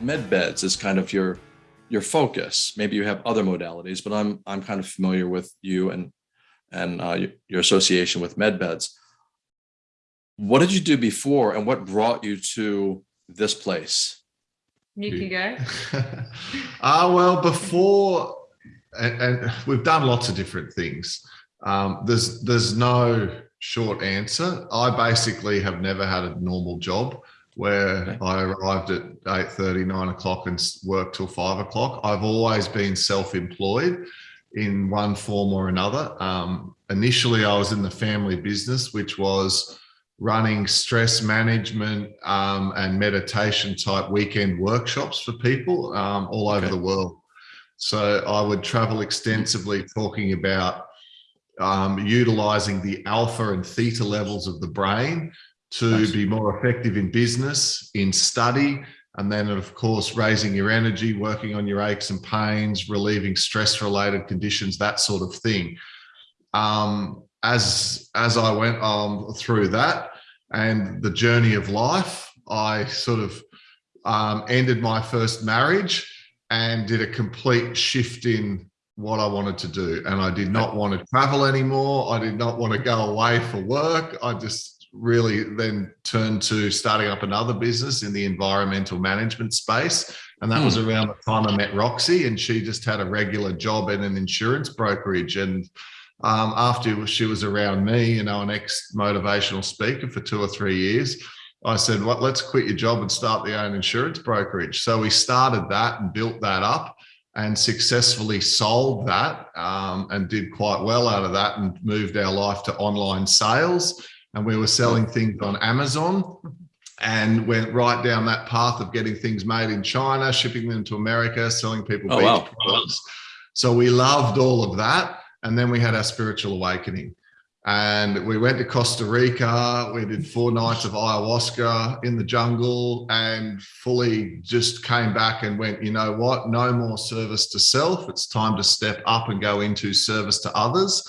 med beds is kind of your your focus. Maybe you have other modalities, but I'm I'm kind of familiar with you and and uh, your association with med beds. What did you do before, and what brought you to this place? You can go. uh, well, before, and, and, we've done lots of different things. Um, there's there's no short answer. I basically have never had a normal job where okay. I arrived at 8.30, 9 o'clock and worked till 5 o'clock. I've always been self-employed in one form or another. Um, initially, I was in the family business, which was running stress management um, and meditation type weekend workshops for people um, all over the world. So I would travel extensively talking about um, utilizing the alpha and theta levels of the brain to be more effective in business, in study, and then of course, raising your energy, working on your aches and pains, relieving stress related conditions, that sort of thing. Um, as, as I went um, through that and the journey of life, I sort of um, ended my first marriage and did a complete shift in what I wanted to do. And I did not want to travel anymore. I did not want to go away for work. I just really then turned to starting up another business in the environmental management space. And that hmm. was around the time I met Roxy and she just had a regular job in an insurance brokerage. And um, after she was around me, you know, an ex-motivational speaker for two or three years, I said, "What? let's quit your job and start the own insurance brokerage." So we started that and built that up and successfully sold that um, and did quite well out of that and moved our life to online sales and we were selling things on Amazon mm-hmm. and went right down that path of getting things made in China, shipping them to America, selling people oh, beach wow. products. So we loved all of that. And then we had our spiritual awakening. And we went to Costa Rica. We did four nights of ayahuasca in the jungle and fully just came back and went, you know what? No more service to self. It's time to step up and go into service to others.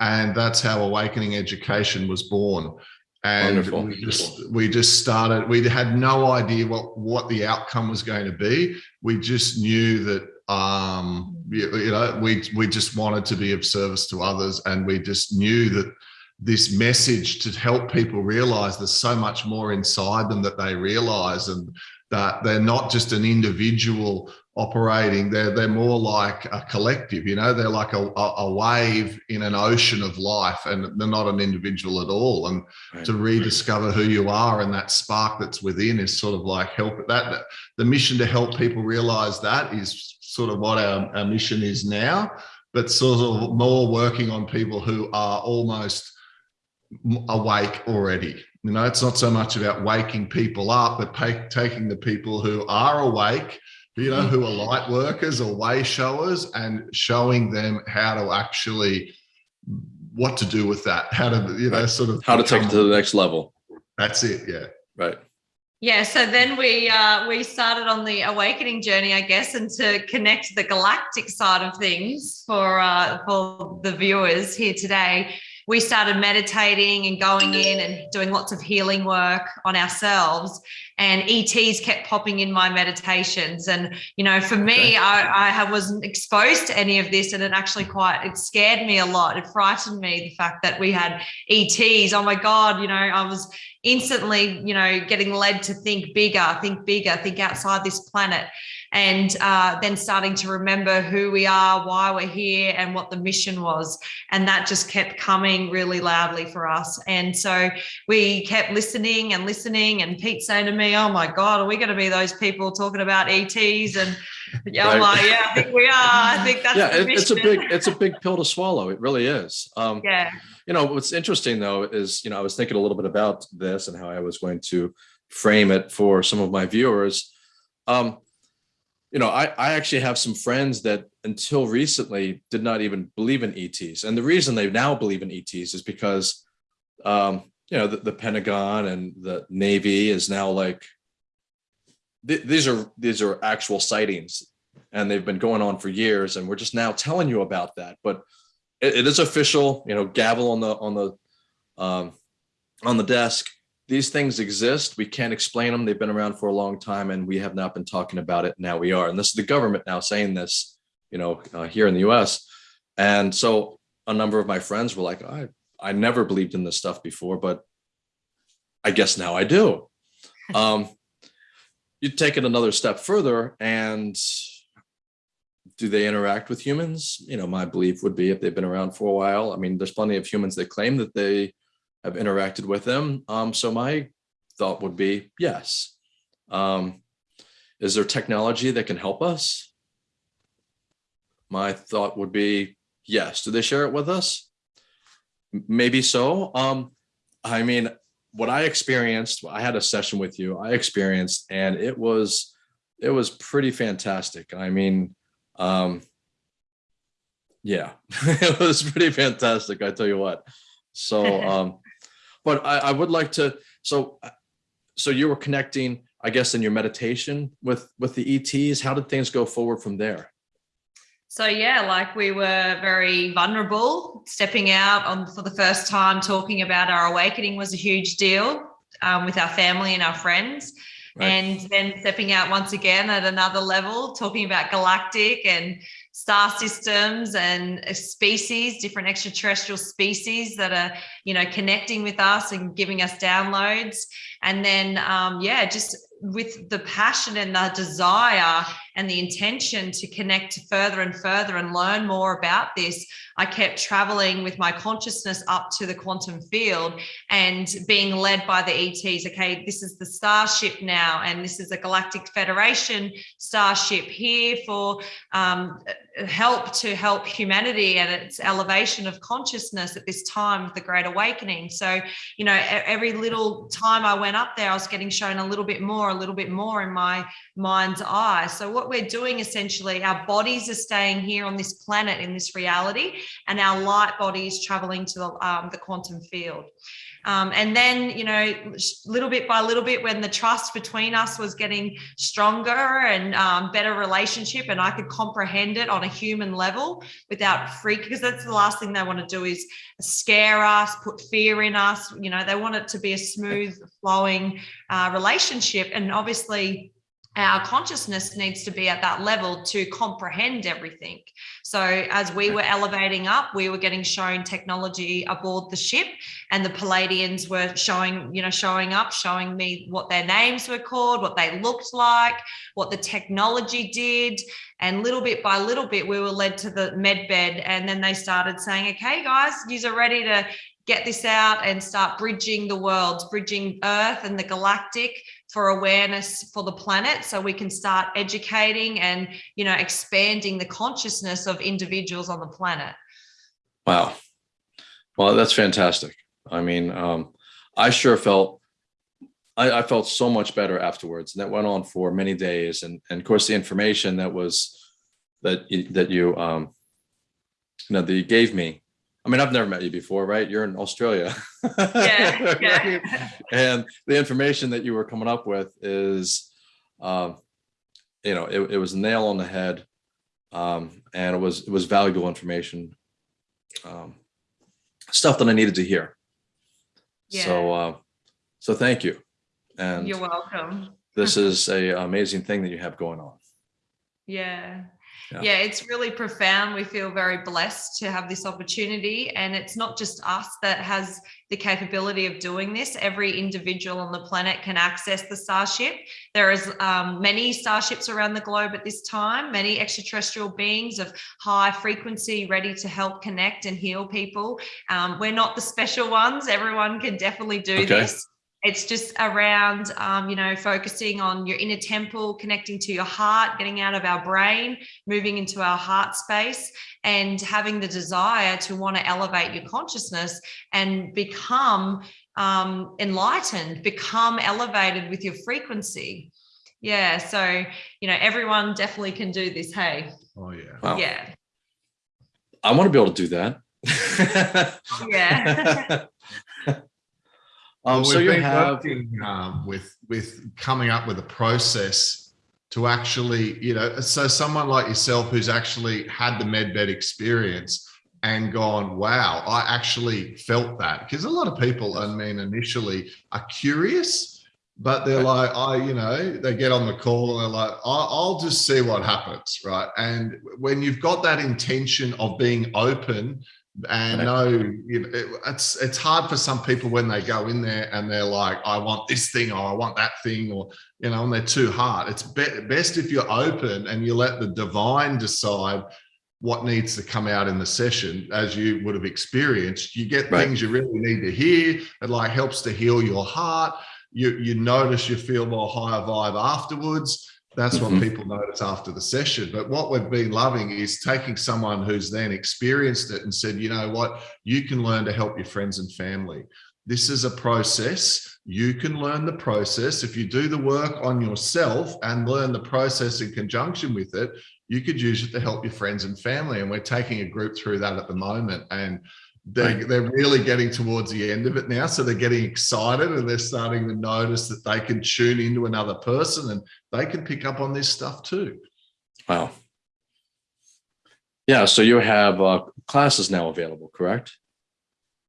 And that's how Awakening Education was born. And Wonderful. we just we just started. We had no idea what what the outcome was going to be. We just knew that um, you, you know we we just wanted to be of service to others, and we just knew that this message to help people realize there's so much more inside them that they realize and that they're not just an individual operating they're they're more like a collective you know? They're like a, a wave in an ocean of life and they're not an individual at all. And right. to rediscover who you are and that spark that's within is sort of like help that, that the mission to help people realize that is sort of what our, our mission is now but sort of more working on people who are almost awake already. You know it's not so much about waking people up but pay, taking the people who are awake you know, who are light workers or way showers and showing them how to actually what to do with that, how to, you know, sort of how to take it to the next level. That's it. Yeah. Right. Yeah, so then we uh, we started on the awakening journey, I guess, and to connect the galactic side of things for uh, for the viewers here today we started meditating and going in and doing lots of healing work on ourselves and ETs kept popping in my meditations. And, you know, for me, okay. I, I wasn't exposed to any of this and it actually quite, it scared me a lot. It frightened me, the fact that we had ETs. Oh my God, you know, I was instantly, you know, getting led to think bigger, think bigger, think outside this planet and uh, then starting to remember who we are, why we're here, and what the mission was. And that just kept coming really loudly for us. And so we kept listening and listening. And Pete saying to me, "Oh my God, are we going to be those people talking about ETs?" And yeah, right. I'm like, "Yeah, I think we are. I think that's yeah. It, it's a big, it's a big pill to swallow. It really is. Um, yeah. You know what's interesting though is you know I was thinking a little bit about this and how I was going to frame it for some of my viewers. Um, you know, I, I actually have some friends that until recently did not even believe in ETs. And the reason they now believe in ETs is because, um, you know, the, the Pentagon and the Navy is now like, th these are these are actual sightings and they've been going on for years. And we're just now telling you about that. But it, it is official, you know, gavel on the on the um, on the desk. These things exist. We can't explain them. They've been around for a long time and we have not been talking about it. Now we are. And this is the government now saying this, you know, uh, here in the US. And so a number of my friends were like, I, I never believed in this stuff before, but I guess now I do. Um, you take it another step further and do they interact with humans? You know, my belief would be if they've been around for a while. I mean, there's plenty of humans that claim that they have interacted with them. Um, so my thought would be yes. Um, is there technology that can help us? My thought would be yes. Do they share it with us? Maybe so. Um, I mean, what I experienced, I had a session with you, I experienced, and it was, it was pretty fantastic. I mean, um, yeah, it was pretty fantastic. I tell you what. So, um, but I, I would like to, so, so you were connecting, I guess, in your meditation with, with the ETs, how did things go forward from there? So yeah, like we were very vulnerable, stepping out on for the first time, talking about our awakening was a huge deal um, with our family and our friends. Right. And then stepping out once again at another level, talking about galactic and star systems and species, different extraterrestrial species that are, you know, connecting with us and giving us downloads. And then, um, yeah, just with the passion and the desire and the intention to connect further and further and learn more about this, I kept traveling with my consciousness up to the quantum field and being led by the ETs. Okay, this is the starship now, and this is a Galactic Federation starship here for um, help to help humanity and its elevation of consciousness at this time of the Great Awakening. So, you know, every little time I went up there, I was getting shown a little bit more, a little bit more in my mind's eye. So what we're doing essentially, our bodies are staying here on this planet in this reality, and our light body is traveling to the, um, the quantum field. Um, and then, you know, little bit by little bit, when the trust between us was getting stronger and um, better relationship, and I could comprehend it on a human level without freak, because that's the last thing they want to do is scare us, put fear in us. You know, they want it to be a smooth flowing uh, relationship. And obviously, our consciousness needs to be at that level to comprehend everything. So as we were elevating up, we were getting shown technology aboard the ship and the Pleiadians were showing, you know, showing up, showing me what their names were called, what they looked like, what the technology did. And little bit by little bit, we were led to the med bed. And then they started saying, okay, guys, you are ready to get this out and start bridging the worlds, bridging Earth and the galactic for awareness for the planet so we can start educating and you know expanding the consciousness of individuals on the planet. Wow. Well that's fantastic. I mean um, i sure felt I, I, felt so much better afterwards and that went on for many days and, and of course the information that was that you, that you um you know that you gave me I mean, I've never met you before, right? You're in Australia. Yeah, yeah. and the information that you were coming up with is, um, you know, it, it was a nail on the head. Um, and it was, it was valuable information, um, stuff that I needed to hear. Yeah. So, uh, so thank you. And you're welcome. this is a amazing thing that you have going on. Yeah yeah. yeah. it's really profound. We feel very blessed to have this opportunity. And it's not just us that has the capability of doing this. Every individual on the planet can access the Starship. There is um, many Starships around the globe at this time, many extraterrestrial beings of high frequency ready to help connect and heal people. Um, we're not the special ones. Everyone can definitely do okay. this it's just around um, you know focusing on your inner temple connecting to your heart getting out of our brain moving into our heart space and having the desire to want to elevate your consciousness and become um, enlightened become elevated with your frequency. Yeah so you know everyone definitely can do this hey. Oh yeah. Wow. yeah. I want to be able to do that. Yeah Um, well, so you have been working, um, with with coming up with a process to actually, you know, so someone like yourself who's actually had the medbed experience, and gone, wow, I actually felt that. Because a lot of people, I mean, initially are curious, but they're like, I, you know, they get on the call and they're like, I'll just see what happens. Right. And when you've got that intention of being open and no, you know, it, it's it's hard for some people when they go in there and they're like, I want this thing or I want that thing, or you know, and they're too hard. It's be best if you're open and you let the divine decide what needs to come out in the session as you would have experienced. You get right. things you really need to hear. It like helps to heal your heart. You you notice you feel more higher vibe afterwards that's mm -hmm. what mm-hmm. people notice after the session but what we've been loving is taking someone who's then experienced it and said you know what you can learn to help your friends and family this is a process you can learn the process if you do the work on yourself and learn the process in conjunction with it you could use it to help your friends and family. And we're taking a group through that at the moment. And they're, right. they're really getting towards the end of it now. So they're getting excited and they're starting to notice that they can tune into another person and they can pick up on this stuff too. Wow. Yeah. So you have uh, classes now available, correct?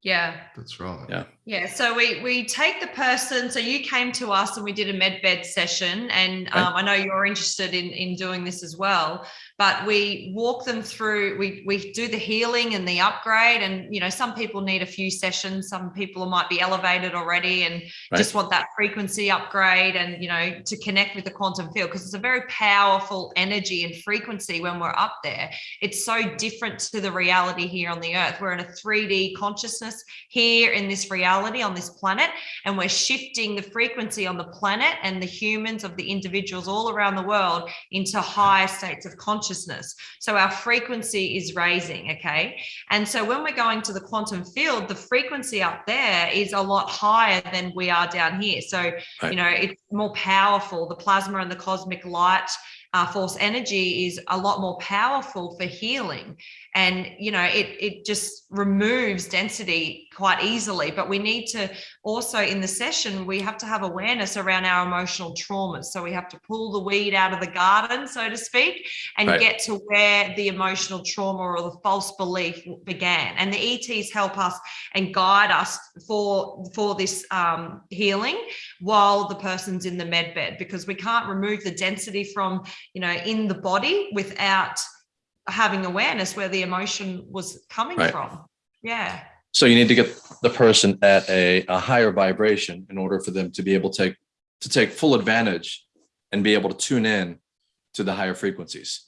Yeah. That's right. Yeah. Yeah, so we we take the person. So you came to us and we did a med bed session, and um, I know you're interested in in doing this as well. But we walk them through. We we do the healing and the upgrade, and you know some people need a few sessions. Some people might be elevated already and right. just want that frequency upgrade, and you know to connect with the quantum field because it's a very powerful energy and frequency when we're up there. It's so different to the reality here on the earth. We're in a 3D consciousness here in this reality reality on this planet and we're shifting the frequency on the planet and the humans of the individuals all around the world into higher states of consciousness. So our frequency is raising okay? And so when we're going to the quantum field the frequency up there is a lot higher than we are down here. So right. you know it's more powerful. The plasma and the cosmic light uh, force energy is a lot more powerful for healing. And you know it it just removes density quite easily but we need to also in the session we have to have awareness around our emotional traumas so we have to pull the weed out of the garden so to speak and right. get to where the emotional trauma or the false belief began and the ets help us and guide us for for this um, healing while the person's in the med bed because we can't remove the density from you know in the body without having awareness where the emotion was coming right. from. Yeah. So you need to get the person at a, a higher vibration in order for them to be able to take to take full advantage and be able to tune in to the higher frequencies.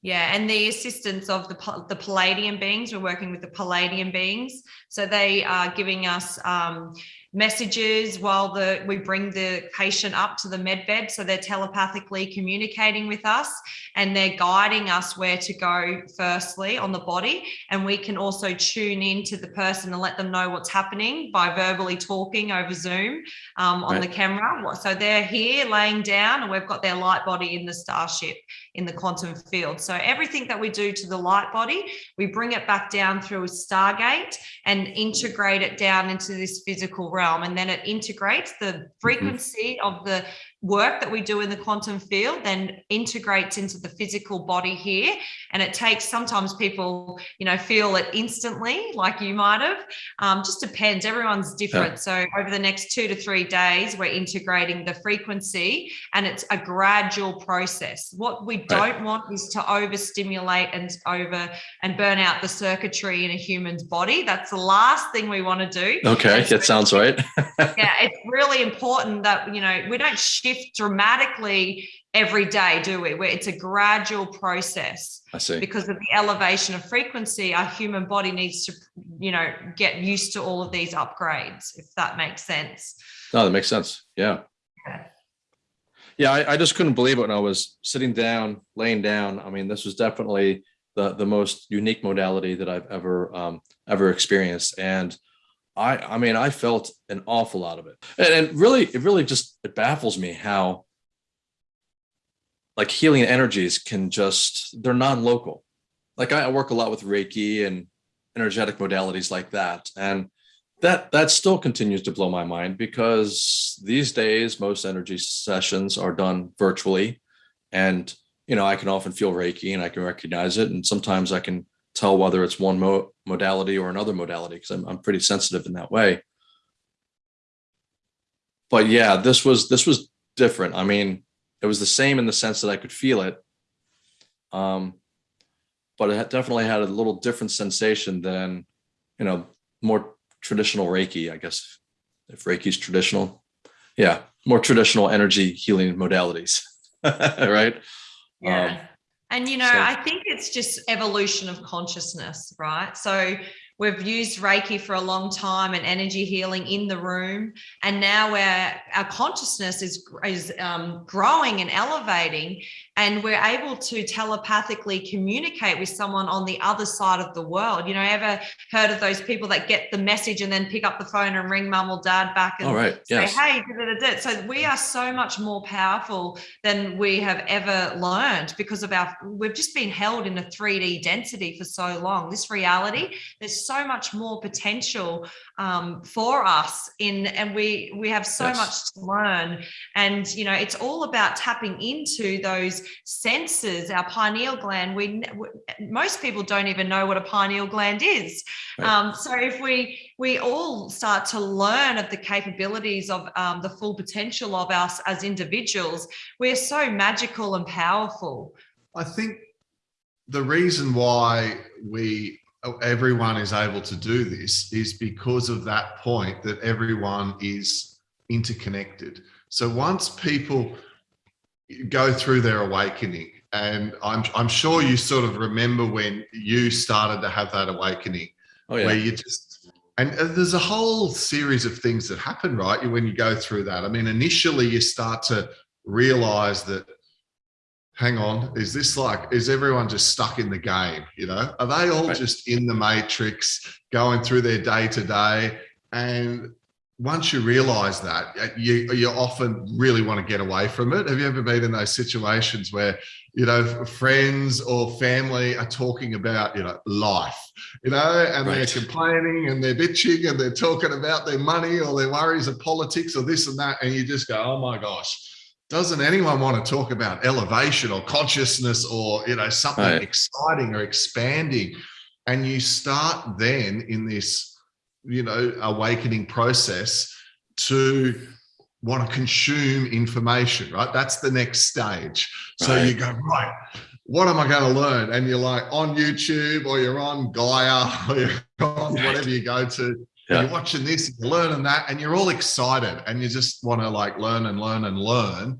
Yeah, and the assistance of the, the Pleiadian beings, we're working with the Pleiadian beings. So they are giving us um, messages while the we bring the patient up to the med bed so they're telepathically communicating with us and they're guiding us where to go firstly on the body. And we can also tune in to the person and let them know what's happening by verbally talking over zoom um, on right. the camera. So they're here laying down and we've got their light body in the starship in the quantum field so everything that we do to the light body we bring it back down through a stargate and integrate it down into this physical realm and then it integrates the mm-hmm. frequency mm -hmm. of the work that we do in the quantum field then integrates into the physical body here. And it takes sometimes people you know feel it instantly like you might have. Um, just depends. Everyone's different. Yeah. so over the next two to three days we're integrating the frequency and it's a gradual process. What we don't want is to overstimulate and over and burn out the circuitry in a human's body. That's the last thing we want to do. Okay that sounds right. yeah it's really important that you know we don't shift shift dramatically every day, do we? Where it's a gradual process. I see. Because of the elevation of frequency, our human body needs to, you know, get used to all of these upgrades, if that makes sense. No, that makes sense. Yeah. Yeah. Yeah, I, I just couldn't believe it when I was sitting down, laying down. I mean, this was definitely the the most unique modality that I've ever um, ever experienced, and I, I mean, I felt an awful lot of it. And, and really, it really just, it baffles me how like healing energies can just, they're non-local. Like I work a lot with Reiki and energetic modalities like that. And that, that still continues to blow my mind because these days, most energy sessions are done virtually. And, you know, I can often feel Reiki and I can recognize it. And sometimes I can tell whether it's one mo modality or another modality because I'm, I'm pretty sensitive in that way. But yeah, this was this was different. I mean, it was the same in the sense that I could feel it. Um, but it definitely had a little different sensation than, you know, more traditional Reiki, I guess, if Reiki's traditional. Yeah, more traditional energy healing modalities, right? Yeah. Um, and, you know, so, I think it's just evolution of consciousness, right? So We've used Reiki for a long time and energy healing in the room. And now where our consciousness is, is um, growing and elevating, and we're able to telepathically communicate with someone on the other side of the world. You know, ever heard of those people that get the message and then pick up the phone and ring mum or dad back and All right. say, yes. hey, da, da, da. so we are so much more powerful than we have ever learned because of our, we've just been held in a 3D density for so long. This reality, there's so so much more potential um, for us in and we we have so yes. much to learn and you know it's all about tapping into those senses our pineal gland we most people don't even know what a pineal gland is right. um, so if we we all start to learn of the capabilities of um, the full potential of us as individuals we're so magical and powerful i think the reason why we Oh, everyone is able to do this is because of that point that everyone is interconnected. So once people go through their awakening, and I'm, I'm sure you sort of remember when you started to have that awakening, oh, yeah. where you just, and uh, there's a whole series of things that happen, right? When you go through that. I mean, initially you start to realize that hang on, is this like, is everyone just stuck in the game? You know, are they all just in the matrix going through their day to day? And once you realize that, uh, you, you often really want to get away from it. Have you ever been in those situations where, you know, friends or family are talking about, you know, life, you know, and right. they're complaining and they're bitching and they're talking about their money or their worries of politics or this and that. And you just go, oh my gosh, doesn't anyone want to talk about elevation or consciousness or you know something right. exciting or expanding? And you start then in this you know awakening process to want to consume information right? That's the next stage. So right. you go right what am i going to learn? And you're like on youtube or you're on gaia or you're on whatever you go to yeah. you're watching this, you're learning that, and you're all excited and you just want to like learn and learn and learn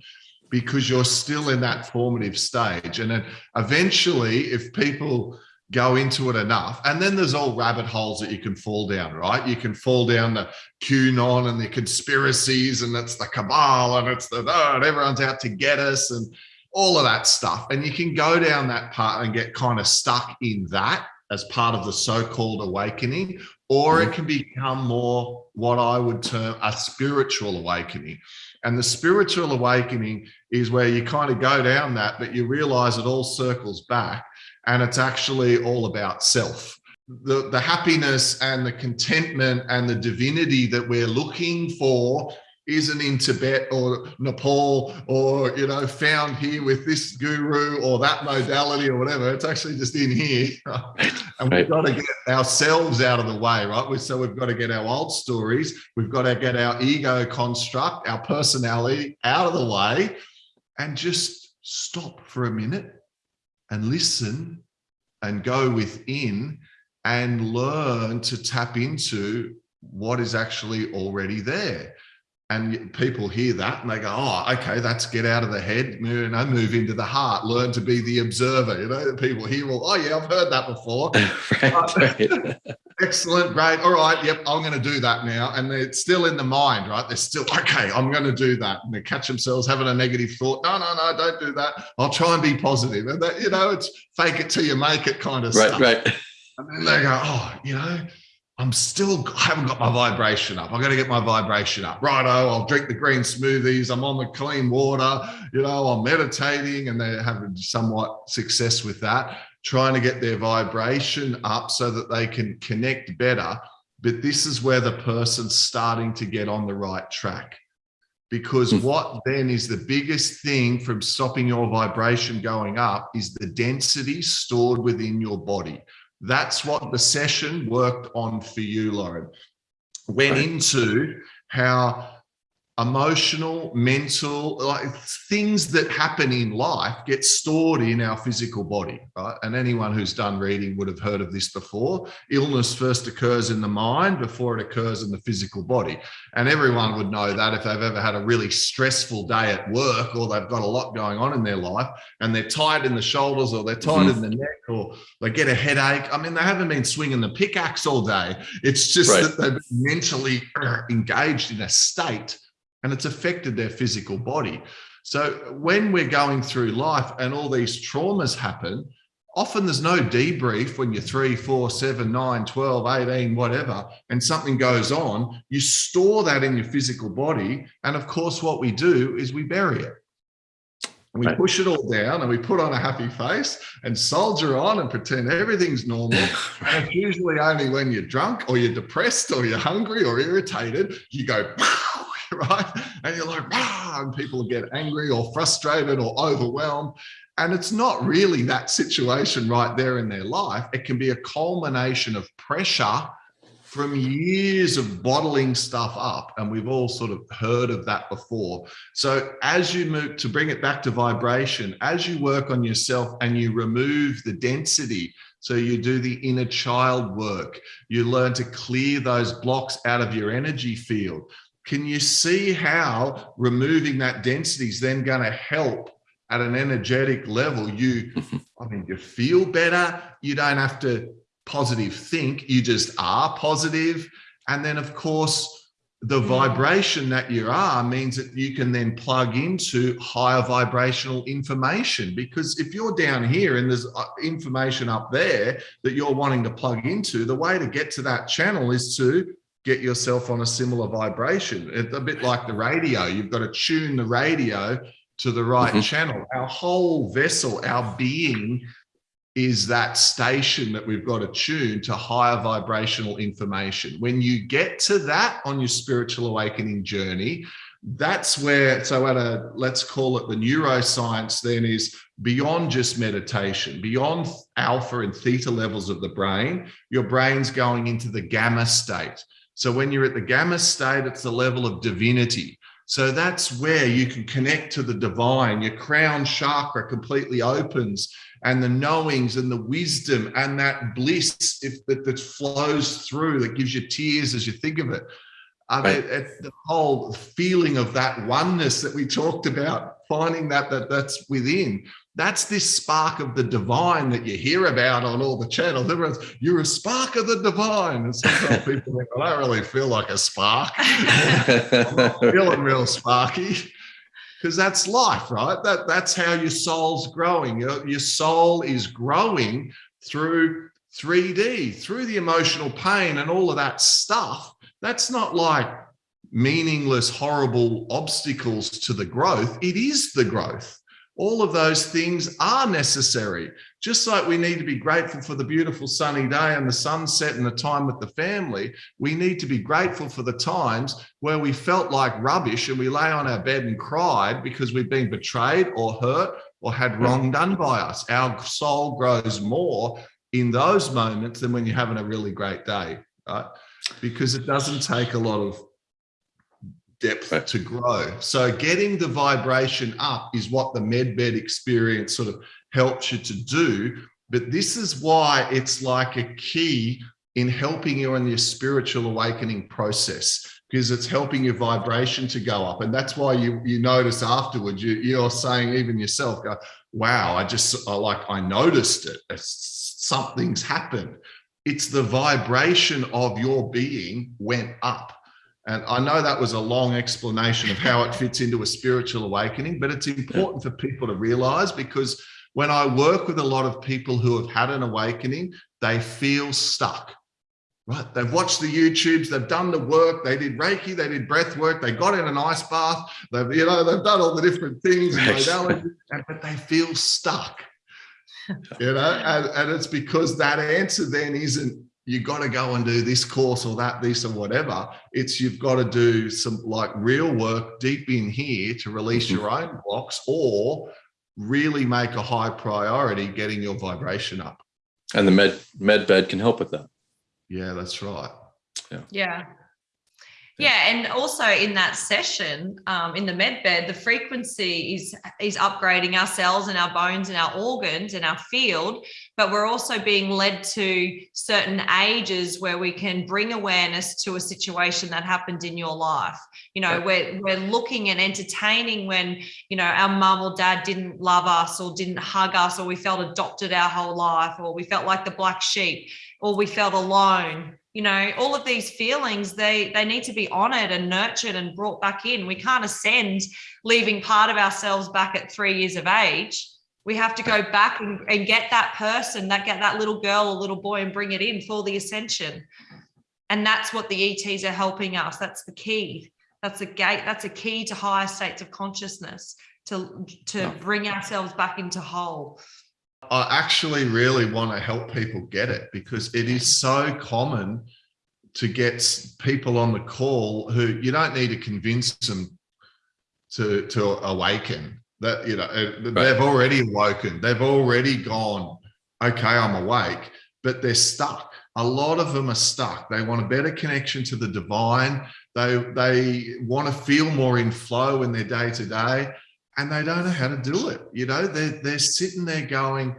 because you're still in that formative stage. And then eventually, if people go into it enough, and then there's all rabbit holes that you can fall down, right? You can fall down the QAnon and the conspiracies, and it's the cabal, and it's the oh, and everyone's out to get us, and all of that stuff. And you can go down that part and get kind of stuck in that as part of the so-called awakening, or it mm-hmm. can become more what I would term a spiritual awakening. And the spiritual awakening is where you kind of go down that, but you realize it all circles back and it's actually all about self. The, the happiness and the contentment and the divinity that we're looking for isn't in Tibet or Nepal or, you know, found here with this guru or that modality or whatever. It's actually just in here. and we've got to get ourselves out of the way, right? So we've got to get our old stories. We've got to get our ego construct, our personality out of the way and just stop for a minute and listen and go within and learn to tap into what is actually already there and people hear that and they go, oh, okay, that's get out of the head, you know, move into the heart, learn to be the observer. You know, people hear, well, oh yeah, I've heard that before. right, Excellent, great. All right, yep, I'm going to do that now. And it's still in the mind, right? They're still, okay, I'm going to do that. And they catch themselves having a negative thought. No, no, no, don't do that. I'll try and be positive. And that, you know, it's fake it till you make it kind of right, stuff. Right, right. And then they go, oh, you know, I'm still, I haven't got my vibration up. I got to get my vibration up. Righto, I'll drink the green smoothies. I'm on the clean water. You know, I'm meditating and they're having somewhat success with that, trying to get their vibration up so that they can connect better. But this is where the person's starting to get on the right track. Because hmm. what then is the biggest thing from stopping your vibration going up is the density stored within your body That's what the session worked on for you, Lauren. Went into how emotional, mental, like things that happen in life get stored in our physical body, right? And anyone who's done reading would have heard of this before. Illness first occurs in the mind before it occurs in the physical body. And everyone would know that if they've ever had a really stressful day at work or they've got a lot going on in their life and they're tight in the shoulders or they're tight in the neck or they get a headache. I mean, they haven't been swinging the pickaxe all day. It's just Right. that they've been mentally uh, engaged in a state and it's affected their physical body. So when we're going through life and all these traumas happen, often there's no debrief when you're three, four, seven, nine, 12, 18, whatever, and something goes on, you store that in your physical body. And of course, what we do is we bury it. And we Right. push it all down and we put on a happy face and soldier on and pretend everything's normal. And it's usually only when you're drunk or you're depressed or you're hungry or irritated, you go, right? And you're like, "Ah," and people get angry or frustrated or overwhelmed. And it's not really that situation right there in their life. It can be a culmination of pressure from years of bottling stuff up. And we've all sort of heard of that before. So as you move to bring it back to vibration, as you work on yourself and you remove the density, so you do the inner child work, you learn to clear those blocks out of your energy field. Can you see how removing that density is then going to help at an energetic level? You, I mean, you feel better. You don't have to positive think, you just are positive. And then, of course, the vibration that you are means that you can then plug into higher vibrational information. Because if you're down here and there's uh, information up there that you're wanting to plug into, the way to get to that channel is to get yourself on a similar vibration. It's a bit like the radio. You've got to tune the radio to the right Mhm. channel. Our whole vessel, our being is that station that we've got to tune to higher vibrational information. When you get to that on your spiritual awakening journey, that's where, so at a, let's call it the neuroscience then is beyond just meditation, beyond alpha and theta levels of the brain, your brain's going into the gamma state. So when you're at the gamma state, it's the level of divinity. So that's where you can connect to the divine. Your crown chakra completely opens and the knowings and the wisdom and that bliss if that, that flows through that gives you tears as you think of it. I mean, Right. the whole feeling of that oneness that we talked about, finding that, that that's within. That's this spark of the divine that you hear about on all the channels. Everyone's, you're a spark of the divine. And sometimes people think, I don't really feel like a spark. I'm not feeling real sparky because that's life, right? That that's how your soul's growing. Your, your soul is growing through 3D, through the emotional pain and all of that stuff. That's not like meaningless, horrible obstacles to the growth. It is the growth. All of those things are necessary. Just like we need to be grateful for the beautiful sunny day and the sunset and the time with the family, we need to be grateful for the times where we felt like rubbish and we lay on our bed and cried because we've been betrayed or hurt or had hmm. wrong done by us. Our soul grows more in those moments than when you're having a really great day, right? Because it doesn't take a lot of depth Right. to grow. So getting the vibration up is what the MedBed experience sort of helps you to do. But this is why it's like a key in helping you in your spiritual awakening process because it's helping your vibration to go up. And that's why you you notice afterwards, you, you're saying even yourself, go, wow, I just I like I noticed it. It's- something's happened. It's the vibration of your being went up. And I know that was a long explanation of how it fits into a spiritual awakening, but it's important for people to realize because when I work with a lot of people who have had an awakening, they feel stuck. Right? They've watched the YouTubes, they've done the work, they did Reiki, they did breath work, they got in an ice bath, they've, you know, they've done all the different things and modalities, but they feel stuck. You know, and, and it's because that answer then isn't you got to go and do this course or that, this or whatever. It's you've got to do some like real work deep in here to release Mhm. your own blocks or really make a high priority getting your vibration up. And the med med bed can help with that. Yeah, that's right. Yeah. Yeah. Yeah, and also in that session, um, in the med bed, the frequency is is upgrading our cells and our bones and our organs and our field, but we're also being led to certain ages where we can bring awareness to a situation that happened in your life. You know, we're we're looking and entertaining when you know our mum or dad didn't love us or didn't hug us, or we felt adopted our whole life, or we felt like the black sheep, or we felt alone you know all of these feelings they they need to be honored and nurtured and brought back in. We can't ascend leaving part of ourselves back at three years of age. We have to go back and, and get that person that get that little girl or little boy and bring it in for the ascension. And that's what the ets are helping us. That's the key. That's a gate. That's a key to higher states of consciousness to to bring ourselves back into whole I actually really want to help people get it because it is so common to get people on the call who you don't need to convince them to to awaken. That you know uh, right. they've already awoken. They've already gone okay i'm awake. But they're stuck. A lot of them are stuck. They want a better connection to the divine. They they want to feel more in flow in their day to day and they don't know how to do it. You know, they're, they're sitting there going,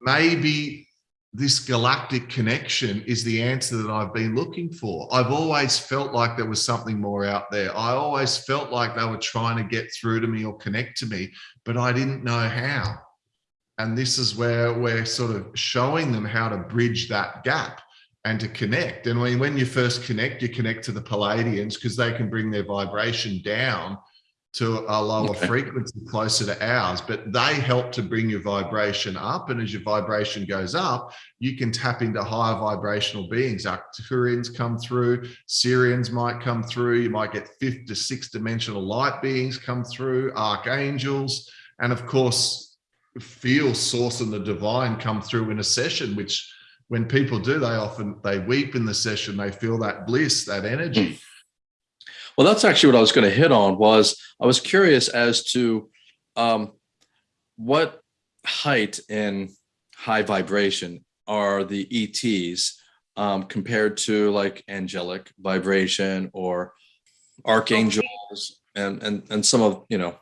maybe this galactic connection is the answer that I've been looking for. I've always felt like there was something more out there. I always felt like they were trying to get through to me or connect to me, but I didn't know how. And this is where we're sort of showing them how to bridge that gap and to connect. And when, when you first connect, you connect to the Pleiadians because they can bring their vibration down to a lower okay. frequency closer to ours, but they help to bring your vibration up. And as your vibration goes up, you can tap into higher vibrational beings. Arcturians come through, Sirians might come through, you might get fifth to sixth dimensional light beings come through, archangels, and of course, feel source and the divine come through in a session, which when people do, they often they weep in the session, they feel that bliss, that energy. Hmm. Well, that's actually what I was going to hit on was I was curious as to um, what height in high vibration are the ETs um, compared to like angelic vibration or archangels and, and, and some of, you know,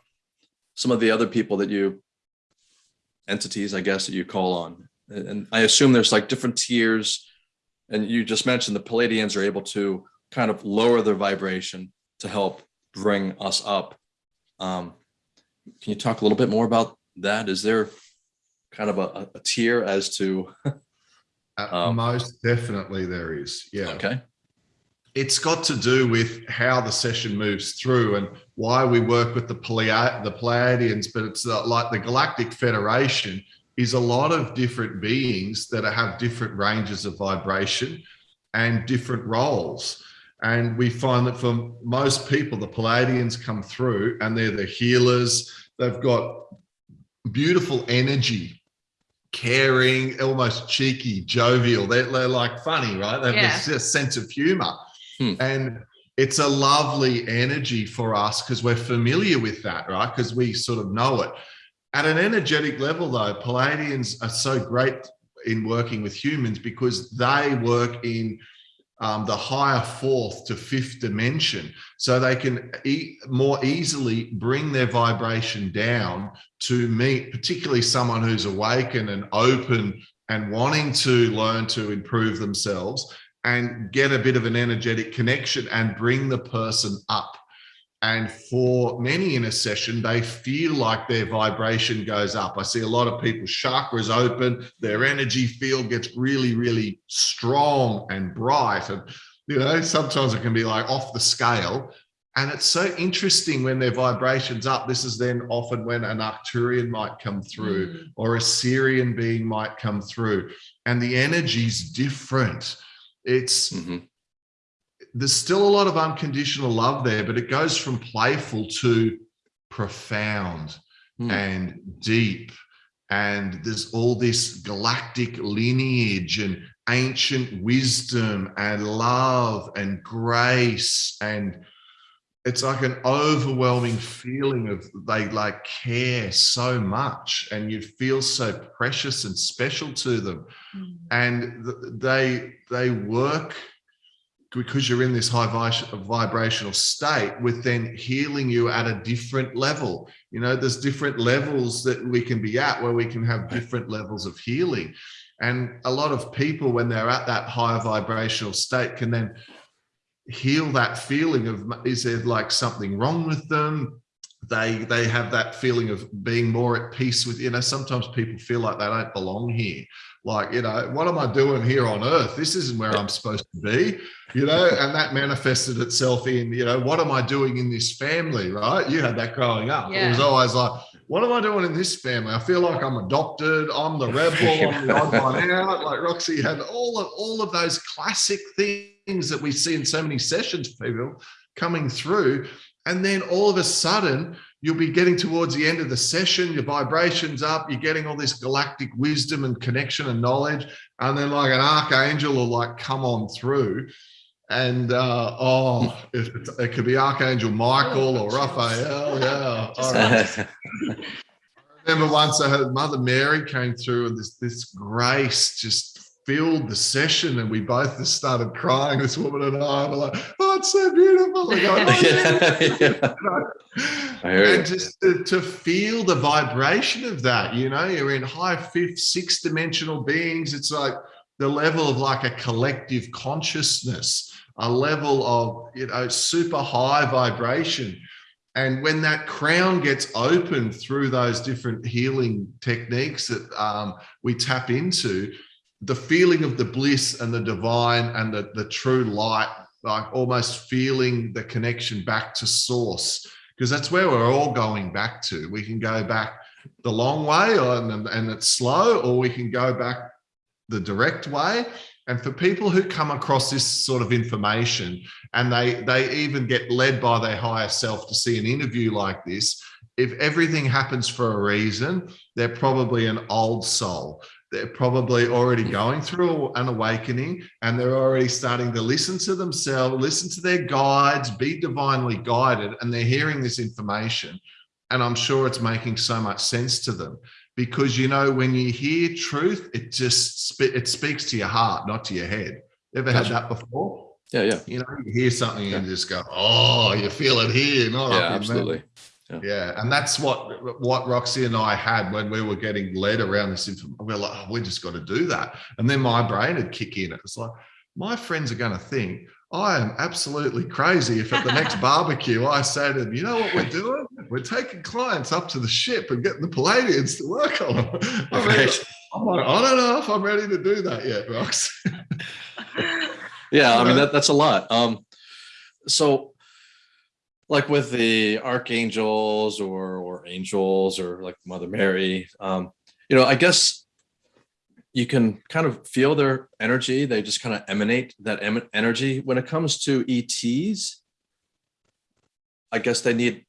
some of the other people that you entities, I guess, that you call on. And I assume there's like different tiers and you just mentioned the Pleiadians are able to kind of lower their vibration to help bring us up. Um, can you talk a little bit more about that? Is there kind of a, a tier as to? Uh, um, most definitely there is. Yeah. Okay. It's got to do with how the session moves through and why we work with the, Pleiad the Pleiadians, but it's like the Galactic Federation is a lot of different beings that have different ranges of vibration and different roles. And we find that for most people, the Pleiadians come through and they're the healers. They've got beautiful energy, caring, almost cheeky, jovial. They're, they're like funny, right? They have yeah. this sense of humor. Hmm. And it's a lovely energy for us because we're familiar with that, right? Because we sort of know it. At an energetic level, though, Pleiadians are so great in working with humans because they work in um, the higher fourth to fifth dimension. So they can e more easily bring their vibration down to meet particularly someone who's awakened and open and wanting to learn to improve themselves and get a bit of an energetic connection and bring the person up and for many in a session, they feel like their vibration goes up. I see a lot of people's chakras open, their energy field gets really, really strong and bright. And, you know, sometimes it can be like off the scale. And it's so interesting when their vibration's up. This is then often when an Arcturian might come through mm. or a Sirian being might come through. And the energy's different. It's mm -hmm there's still a lot of unconditional love there, but it goes from playful to profound mm. and deep. And there's all this galactic lineage and ancient wisdom and love and grace and it's like an overwhelming feeling of they like care so much and you feel so precious and special to them mm. and they they work because you're in this high vibrational state with then healing you at a different level. You know there's different levels that we can be at where we can have different levels of healing. And a lot of people when they're at that higher vibrational state can then heal that feeling of is there like something wrong with them? They they have that feeling of being more at peace with you know sometimes people feel like they don't belong here like you know what am i doing here on earth? This isn't where i'm supposed to be you know? And that manifested itself in you know what am i doing in this family right? You had that growing up. Yeah. it was always like what am i doing in this family? I feel like i'm adopted i'm the rebel i'm the odd one out. Like roxy had all of all of those classic things things that we see in so many sessions, people coming through. And then all of a sudden, you'll be getting towards the end of the session, your vibrations up, you're getting all this galactic wisdom and connection and knowledge. And then like an archangel will like come on through. And uh, oh, it, it could be Archangel Michael or Raphael. Yeah. All right. I remember once I had Mother Mary came through and this this grace just filled the session and we both just started crying this woman and i were like oh it's so beautiful. Like, oh, yeah. and just to, to, feel the vibration of that you know you're in high fifth six dimensional beings it's like the level of like a collective consciousness a level of you know super high vibration. And when that crown gets opened through those different healing techniques that um, we tap into the feeling of the bliss and the divine and the, the true light, like almost feeling the connection back to source, because that's where we're all going back to. We can go back the long way and, and it's slow, or we can go back the direct way. And for people who come across this sort of information and they, they even get led by their higher self to see an interview like this, if everything happens for a reason, they're probably an old soul they're probably already going through an awakening and they're already starting to listen to themselves, listen to their guides, be divinely guided, and they're hearing this information. And I'm sure it's making so much sense to them because, you know, when you hear truth, it just, it speaks to your heart, not to your head. Ever gotcha. had that before? Yeah, yeah. You know, you hear something yeah. and just go, oh, you feel it here. Not yeah, absolutely. Yeah. yeah. And that's what what Roxy and I had when we were getting led around this information. We are like, oh, we just got to do that. And then my brain would kick in. It's like, my friends are going to think I am absolutely crazy if at the next barbecue I say to them, you know what we're doing? We're taking clients up to the ship and getting the Pleiadians to work on them. I, mean, I'm like, I don't know if I'm ready to do that yet, Rox. yeah, I mean that, that's a lot. Um, so like with the archangels or or angels or like Mother Mary, um, you know, I guess you can kind of feel their energy. They just kind of emanate that em energy. When it comes to ETs, I guess they need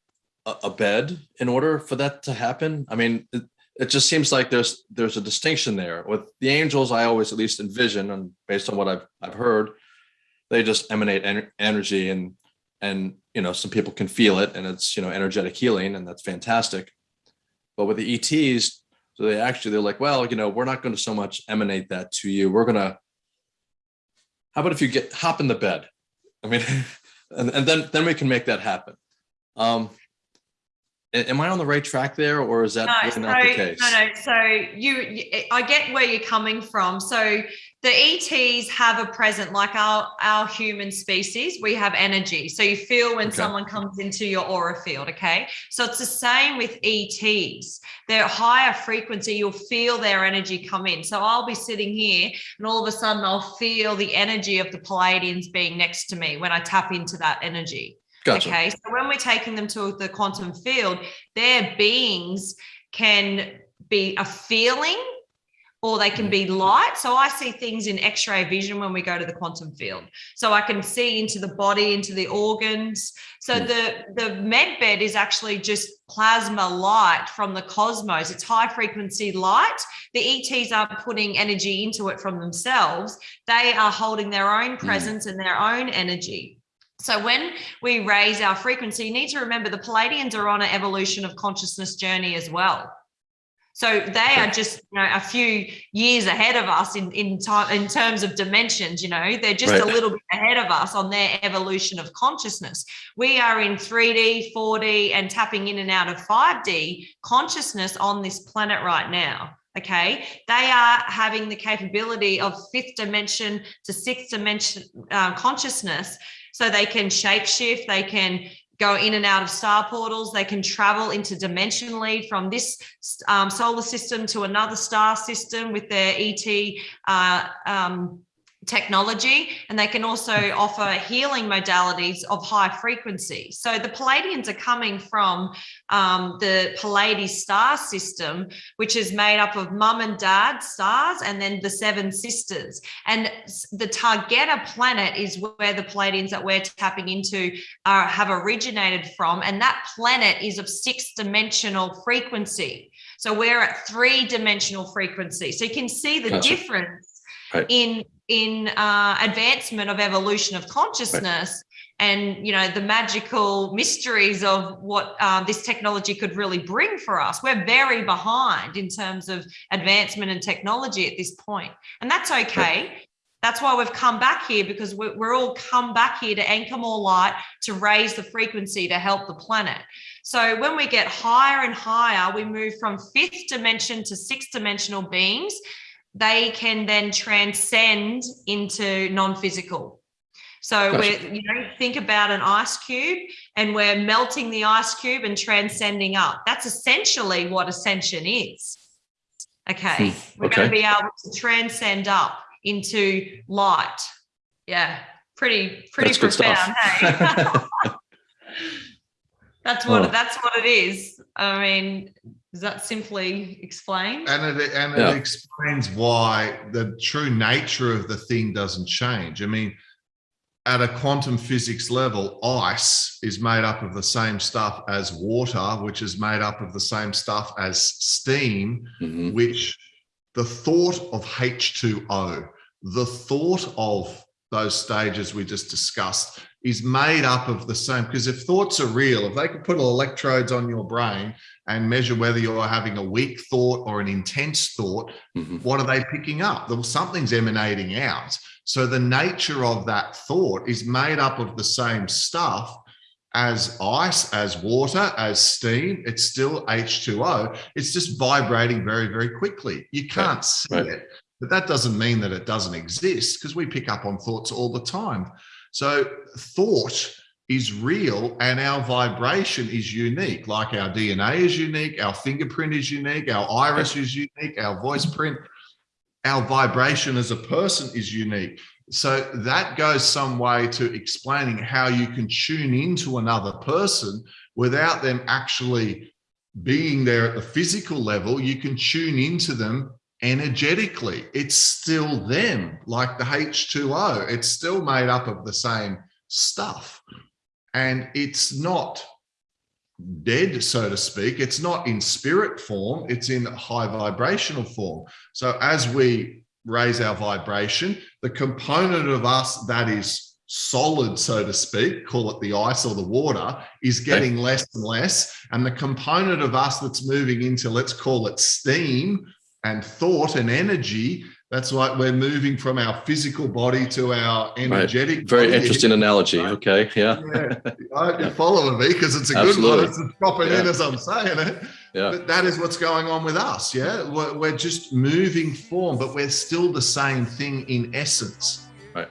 a, a, bed in order for that to happen. I mean, it, it just seems like there's there's a distinction there. With the angels, I always at least envision, and based on what I've I've heard, they just emanate en energy and and you know some people can feel it and it's you know energetic healing and that's fantastic but with the ets so they actually they're like well you know we're not going to so much emanate that to you we're gonna how about if you get hop in the bed i mean and, and then then we can make that happen um am I on the right track there, or is that no, so, not the case? No, no. So you, I get where you're coming from. So the ETs have a present, like our our human species. We have energy, so you feel when okay. someone comes into your aura field. Okay, so it's the same with ETs. They're higher frequency. You'll feel their energy come in. So I'll be sitting here, and all of a sudden I'll feel the energy of the Pleiadians being next to me when I tap into that energy. Gotcha. Okay. So when we're taking them to the quantum field, their beings can be a feeling or they can be light. So I see things in x-ray vision when we go to the quantum field. So I can see into the body, into the organs. So the, the med bed is actually just plasma light from the cosmos. It's high frequency light. The ETs aren't putting energy into it from themselves. They are holding their own hmm. presence and their own energy. So when we raise our frequency, you need to remember the Pleiadians are on an evolution of consciousness journey as well. So they are just you know, a few years ahead of us in in time in terms of dimensions. You know, they're just right. a little bit ahead of us on their evolution of consciousness. We are in 3D, 4D, and tapping in and out of 5D consciousness on this planet right now okay they are having the capability of fifth dimension to sixth dimension uh, consciousness so they can shapeshift they can go in and out of star portals. They can travel interdimensionally from this um, solar system to another star system with their ET uh, um, technology and they can also offer healing modalities of high frequency so the pleiadians are coming from um, the pleiades star system which is made up of mum and dad stars and then the seven sisters and the taygeta planet is where the pleiadians that we're tapping into are, have originated from and that planet is of six dimensional frequency so we're at three dimensional frequency so you can see the gotcha. difference Right. in in uh, advancement of evolution of consciousness and you know the magical mysteries of what uh, this technology could really bring for us. We're very behind in terms of advancement and technology at this point and that's okay. That's why we've come back here because we're, we're all come back here to anchor more light to raise the frequency to help the planet. So when we get higher and higher we move from fifth dimension to sixth dimensional beings they can then transcend into non-physical. So gotcha. we're, you know, think about an ice cube and we're melting the ice cube and transcending up. That's essentially what ascension is. Okay. Hmm. We're okay. going to be able to transcend up into light. Yeah. Pretty, pretty that's profound. Hey? that's what, oh. that's what it is. I mean, does that simply explain? And it and yeah. it explains why the true nature of the thing doesn't change. I mean, at a quantum physics level, ice is made up of the same stuff as water, which is made up of the same stuff as steam, mm-hmm. which the thought of H2O, the thought of those stages we just discussed is made up of the same because if thoughts are real if they could put electrodes on your brain and measure whether you're having a weak thought or an intense thought mm-hmm. what are they picking up well something's emanating out so the nature of that thought is made up of the same stuff as ice as water as steam it's still h2o it's just vibrating very very quickly you can't right. see right. it but that doesn't mean that it doesn't exist because we pick up on thoughts all the time. So thought is real and our vibration is unique. Like our DNA is unique, our fingerprint is unique, our iris is unique, our voice print, our vibration as a person is unique. So that goes some way to explaining how you can tune into another person without them actually being there at the physical level. You can tune into them energetically. It's still them, like the H2O. It's still made up of the same stuff. And it's not dead, so to speak. It's not in spirit form, it's in high vibrational form. So as we raise our vibration, the component of us that is solid, so to speak, call it the ice or the water, is getting less and less. And the component of us that's moving into, let's call it steam and thought and energy. That's like we're moving from our physical body to our energetic. Right. Very body. interesting analogy. Okay, yeah. yeah. I hope you're following me because it's a Absolutely. good one. It's dropping yeah. in as I'm saying it. Yeah. But that is what's going on with us. Yeah, we're, we're just moving form, but we're still the same thing in essence. Right.